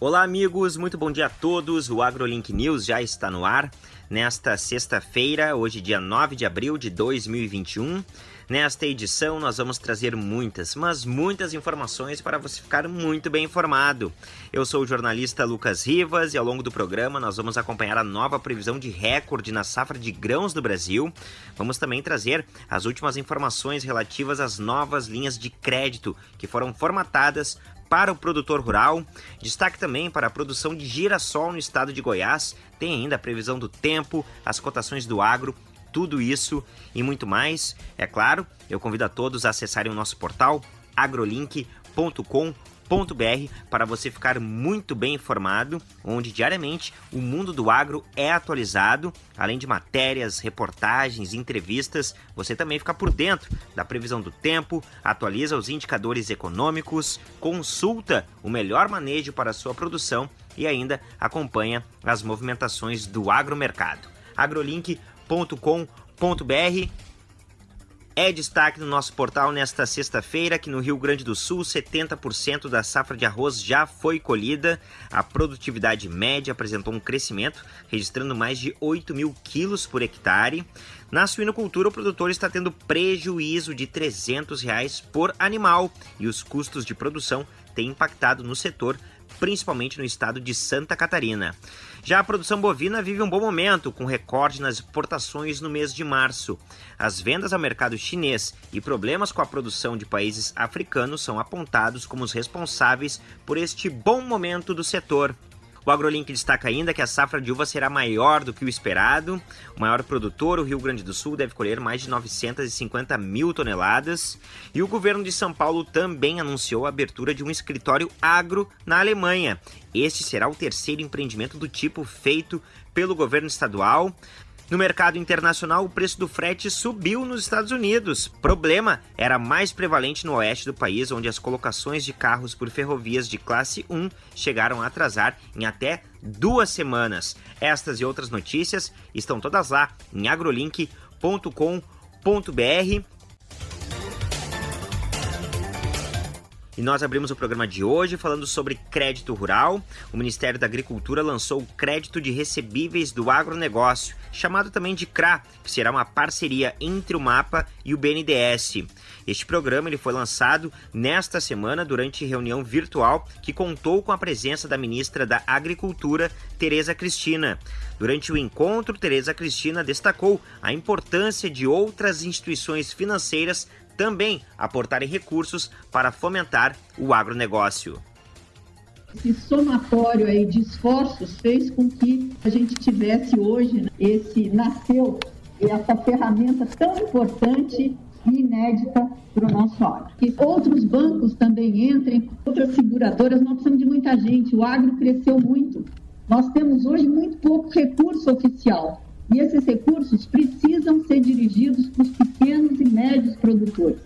Olá, amigos, muito bom dia a todos. O AgroLink News já está no ar nesta sexta-feira, hoje, dia 9 de abril de 2021. Nesta edição, nós vamos trazer muitas, mas muitas informações para você ficar muito bem informado. Eu sou o jornalista Lucas Rivas e ao longo do programa nós vamos acompanhar a nova previsão de recorde na safra de grãos do Brasil. Vamos também trazer as últimas informações relativas às novas linhas de crédito que foram formatadas para o produtor rural. Destaque também para a produção de girassol no estado de Goiás. Tem ainda a previsão do tempo, as cotações do agro, tudo isso e muito mais. É claro, eu convido a todos a acessarem o nosso portal agrolink.com.br para você ficar muito bem informado, onde diariamente o mundo do agro é atualizado, além de matérias, reportagens, entrevistas, você também fica por dentro da previsão do tempo, atualiza os indicadores econômicos, consulta o melhor manejo para a sua produção e ainda acompanha as movimentações do agromercado. agrolink.com.br é destaque no nosso portal nesta sexta-feira que no Rio Grande do Sul 70% da safra de arroz já foi colhida. A produtividade média apresentou um crescimento, registrando mais de 8 mil quilos por hectare. Na suinocultura, o produtor está tendo prejuízo de 300 reais por animal e os custos de produção têm impactado no setor, principalmente no estado de Santa Catarina. Já a produção bovina vive um bom momento, com recorde nas exportações no mês de março. As vendas ao mercado chinês e problemas com a produção de países africanos são apontados como os responsáveis por este bom momento do setor. O AgroLink destaca ainda que a safra de uva será maior do que o esperado. O maior produtor, o Rio Grande do Sul, deve colher mais de 950 mil toneladas. E o governo de São Paulo também anunciou a abertura de um escritório agro na Alemanha. Este será o terceiro empreendimento do tipo feito pelo governo estadual. No mercado internacional, o preço do frete subiu nos Estados Unidos. Problema era mais prevalente no oeste do país, onde as colocações de carros por ferrovias de classe 1 chegaram a atrasar em até duas semanas. Estas e outras notícias estão todas lá em agrolink.com.br. E nós abrimos o programa de hoje falando sobre crédito rural. O Ministério da Agricultura lançou o crédito de recebíveis do agronegócio, chamado também de CRA, que será uma parceria entre o MAPA e o BNDES. Este programa ele foi lançado nesta semana durante reunião virtual que contou com a presença da ministra da Agricultura, Tereza Cristina. Durante o encontro, Tereza Cristina destacou a importância de outras instituições financeiras também aportarem recursos para fomentar o agronegócio. Esse somatório aí de esforços fez com que a gente tivesse hoje né, esse nasceu essa ferramenta tão importante e inédita para o nosso agro. Que outros bancos também entrem, outras seguradoras, nós precisamos de muita gente. O agro cresceu muito. Nós temos hoje muito pouco recurso oficial. E esses recursos precisam ser dirigidos para os pequenos e médios produtores.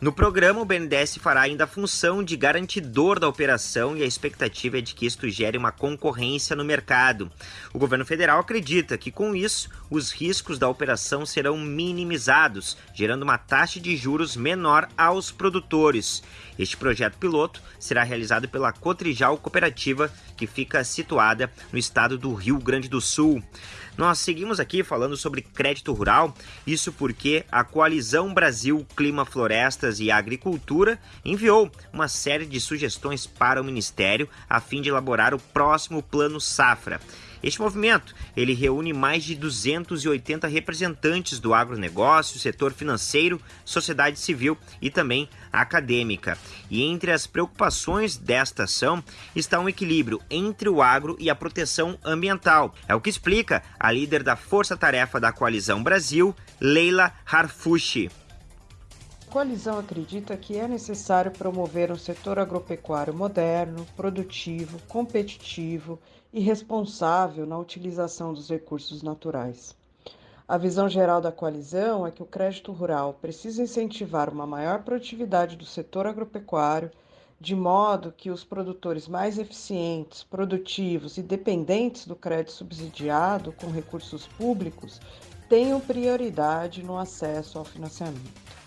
No programa, o BNDES fará ainda a função de garantidor da operação e a expectativa é de que isto gere uma concorrência no mercado. O governo federal acredita que, com isso, os riscos da operação serão minimizados, gerando uma taxa de juros menor aos produtores. Este projeto piloto será realizado pela Cotrijal Cooperativa, que fica situada no estado do Rio Grande do Sul. Nós seguimos aqui falando sobre crédito rural, isso porque a Coalizão Brasil Clima, Florestas e Agricultura enviou uma série de sugestões para o Ministério a fim de elaborar o próximo Plano Safra. Este movimento, ele reúne mais de 280 representantes do agronegócio, setor financeiro, sociedade civil e também acadêmica. E entre as preocupações desta ação está um equilíbrio entre o agro e a proteção ambiental. É o que explica a líder da Força Tarefa da Coalizão Brasil, Leila Harfushi. A coalizão acredita que é necessário promover um setor agropecuário moderno, produtivo, competitivo e responsável na utilização dos recursos naturais. A visão geral da coalizão é que o crédito rural precisa incentivar uma maior produtividade do setor agropecuário, de modo que os produtores mais eficientes, produtivos e dependentes do crédito subsidiado com recursos públicos tenham prioridade no acesso ao financiamento.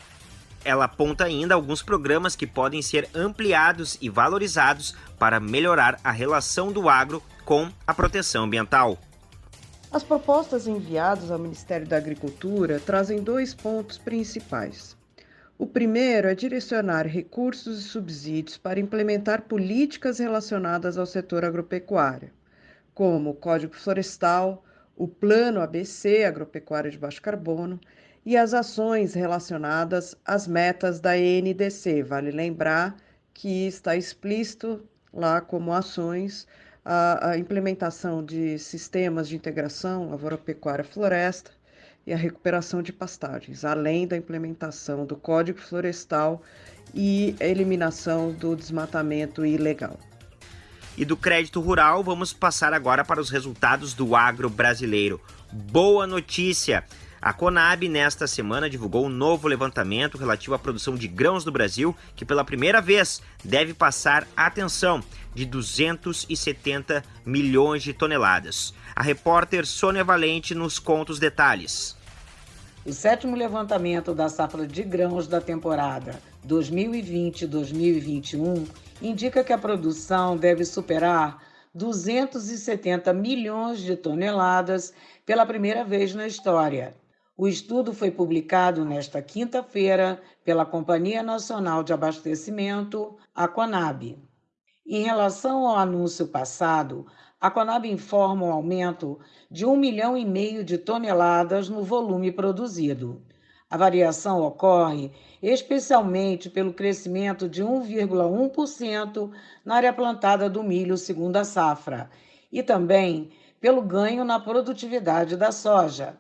Ela aponta ainda alguns programas que podem ser ampliados e valorizados para melhorar a relação do agro com a proteção ambiental. As propostas enviadas ao Ministério da Agricultura trazem dois pontos principais. O primeiro é direcionar recursos e subsídios para implementar políticas relacionadas ao setor agropecuário, como o Código Florestal, o Plano ABC Agropecuário de Baixo Carbono e as ações relacionadas às metas da NDC. Vale lembrar que está explícito lá como ações a, a implementação de sistemas de integração lavoura-pecuária-floresta e a recuperação de pastagens, além da implementação do Código Florestal e a eliminação do desmatamento ilegal. E do crédito rural, vamos passar agora para os resultados do agro brasileiro. Boa notícia! A Conab, nesta semana, divulgou um novo levantamento relativo à produção de grãos do Brasil, que pela primeira vez deve passar, atenção, de 270 milhões de toneladas. A repórter Sônia Valente nos conta os detalhes. O sétimo levantamento da safra de grãos da temporada 2020-2021 indica que a produção deve superar 270 milhões de toneladas pela primeira vez na história. O estudo foi publicado nesta quinta-feira pela Companhia Nacional de Abastecimento, a Conab. Em relação ao anúncio passado, a Conab informa um aumento de 1 milhão e meio de toneladas no volume produzido. A variação ocorre especialmente pelo crescimento de 1,1% na área plantada do milho segunda safra e também pelo ganho na produtividade da soja,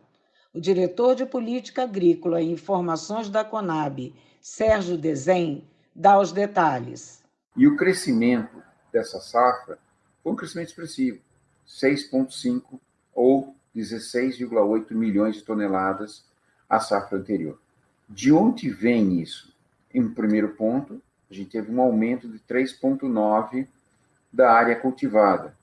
o diretor de Política Agrícola e Informações da Conab, Sérgio Dezem, dá os detalhes. E o crescimento dessa safra foi um crescimento expressivo, 6,5 ou 16,8 milhões de toneladas a safra anterior. De onde vem isso? Em primeiro ponto, a gente teve um aumento de 3,9 da área cultivada.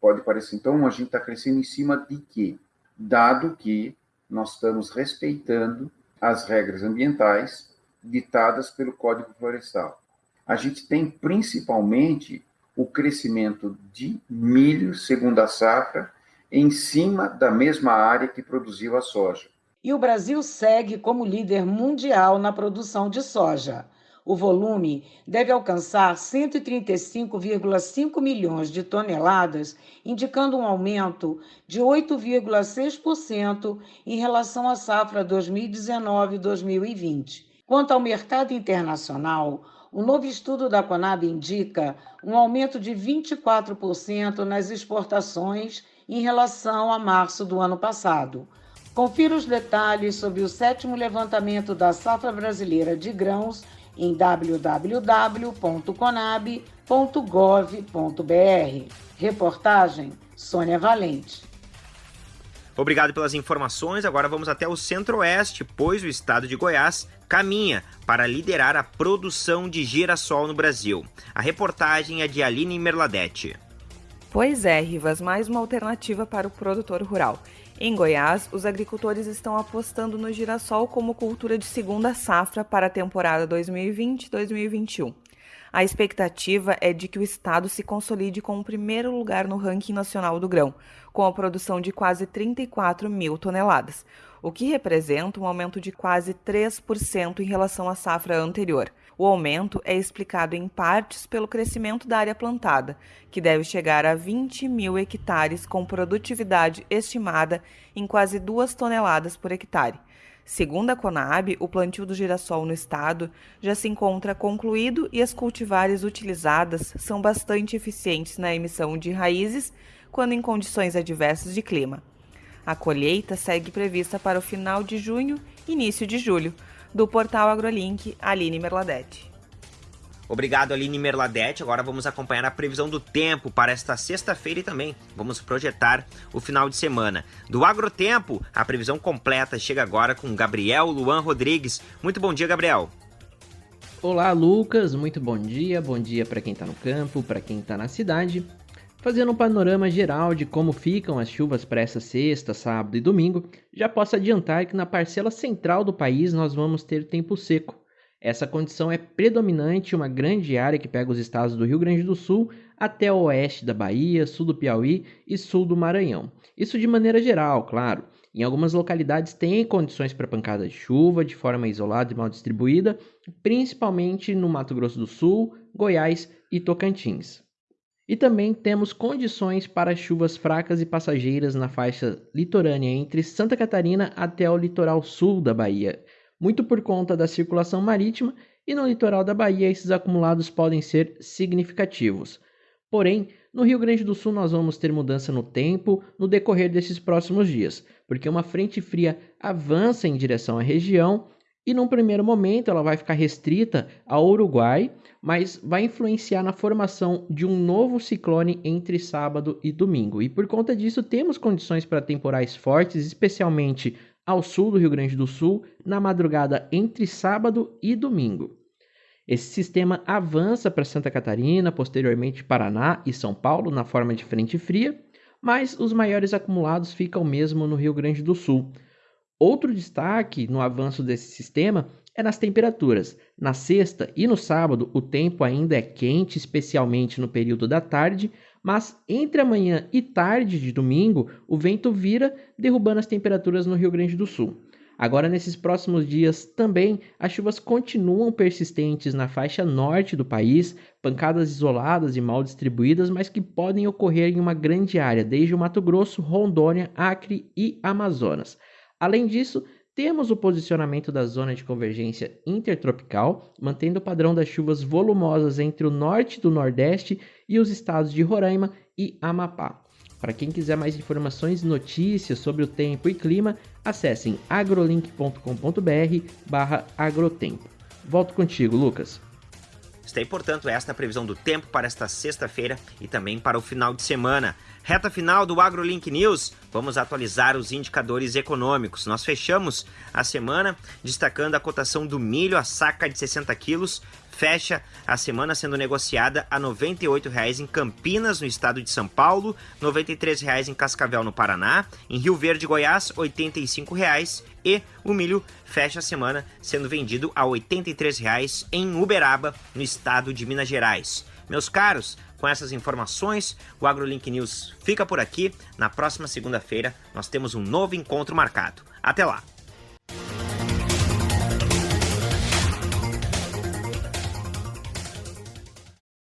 Pode parecer, então, a gente está crescendo em cima de quê? Dado que nós estamos respeitando as regras ambientais ditadas pelo Código Florestal. A gente tem principalmente o crescimento de milho, segundo a safra, em cima da mesma área que produziu a soja. E o Brasil segue como líder mundial na produção de soja. O volume deve alcançar 135,5 milhões de toneladas, indicando um aumento de 8,6% em relação à safra 2019-2020. Quanto ao mercado internacional, o novo estudo da Conab indica um aumento de 24% nas exportações em relação a março do ano passado. Confira os detalhes sobre o sétimo levantamento da safra brasileira de grãos em www.conab.gov.br. Reportagem Sônia Valente. Obrigado pelas informações. Agora vamos até o Centro-Oeste, pois o estado de Goiás caminha para liderar a produção de girassol no Brasil. A reportagem é de Aline Merladete. Pois é, Rivas, mais uma alternativa para o produtor rural. Em Goiás, os agricultores estão apostando no girassol como cultura de segunda safra para a temporada 2020-2021. A expectativa é de que o estado se consolide com o primeiro lugar no ranking nacional do grão, com a produção de quase 34 mil toneladas, o que representa um aumento de quase 3% em relação à safra anterior. O aumento é explicado em partes pelo crescimento da área plantada, que deve chegar a 20 mil hectares, com produtividade estimada em quase 2 toneladas por hectare. Segundo a Conab, o plantio do girassol no estado já se encontra concluído e as cultivares utilizadas são bastante eficientes na emissão de raízes quando em condições adversas de clima. A colheita segue prevista para o final de junho início de julho, do portal AgroLink, Aline Merladete. Obrigado, Aline Merladete. Agora vamos acompanhar a previsão do tempo para esta sexta-feira e também vamos projetar o final de semana. Do Agrotempo, a previsão completa chega agora com Gabriel Luan Rodrigues. Muito bom dia, Gabriel. Olá, Lucas. Muito bom dia. Bom dia para quem está no campo, para quem está na cidade. Fazendo um panorama geral de como ficam as chuvas para essa sexta, sábado e domingo, já posso adiantar que na parcela central do país nós vamos ter tempo seco. Essa condição é predominante uma grande área que pega os estados do Rio Grande do Sul até o oeste da Bahia, sul do Piauí e sul do Maranhão. Isso de maneira geral, claro. Em algumas localidades tem condições para pancada de chuva de forma isolada e mal distribuída, principalmente no Mato Grosso do Sul, Goiás e Tocantins. E também temos condições para chuvas fracas e passageiras na faixa litorânea entre Santa Catarina até o litoral sul da Bahia, muito por conta da circulação marítima, e no litoral da Bahia esses acumulados podem ser significativos. Porém, no Rio Grande do Sul nós vamos ter mudança no tempo no decorrer desses próximos dias, porque uma frente fria avança em direção à região e num primeiro momento ela vai ficar restrita ao Uruguai, mas vai influenciar na formação de um novo ciclone entre sábado e domingo. E por conta disso, temos condições para temporais fortes, especialmente ao sul do Rio Grande do Sul, na madrugada entre sábado e domingo. Esse sistema avança para Santa Catarina, posteriormente Paraná e São Paulo na forma de frente fria, mas os maiores acumulados ficam mesmo no Rio Grande do Sul. Outro destaque no avanço desse sistema é nas temperaturas. Na sexta e no sábado, o tempo ainda é quente, especialmente no período da tarde, mas entre amanhã e tarde de domingo, o vento vira, derrubando as temperaturas no Rio Grande do Sul. Agora, nesses próximos dias, também as chuvas continuam persistentes na faixa norte do país, pancadas isoladas e mal distribuídas, mas que podem ocorrer em uma grande área, desde o Mato Grosso, Rondônia, Acre e Amazonas. Além disso, temos o posicionamento da zona de convergência intertropical, mantendo o padrão das chuvas volumosas entre o norte do Nordeste e os estados de Roraima e Amapá. Para quem quiser mais informações e notícias sobre o tempo e clima, acessem agrolink.com.br agrotempo. Volto contigo, Lucas. Aí, portanto, esta previsão do tempo para esta sexta-feira e também para o final de semana. Reta final do AgroLink News, vamos atualizar os indicadores econômicos. Nós fechamos a semana destacando a cotação do milho, a saca de 60 quilos, fecha a semana sendo negociada a R$ 98,00 em Campinas, no estado de São Paulo, R$ 93,00 em Cascavel, no Paraná, em Rio Verde, Goiás, R$ 85,00 e o milho fecha a semana sendo vendido a R$ 83,00 em Uberaba, no estado de Minas Gerais. Meus caros, com essas informações, o AgroLink News fica por aqui. Na próxima segunda-feira, nós temos um novo encontro marcado. Até lá!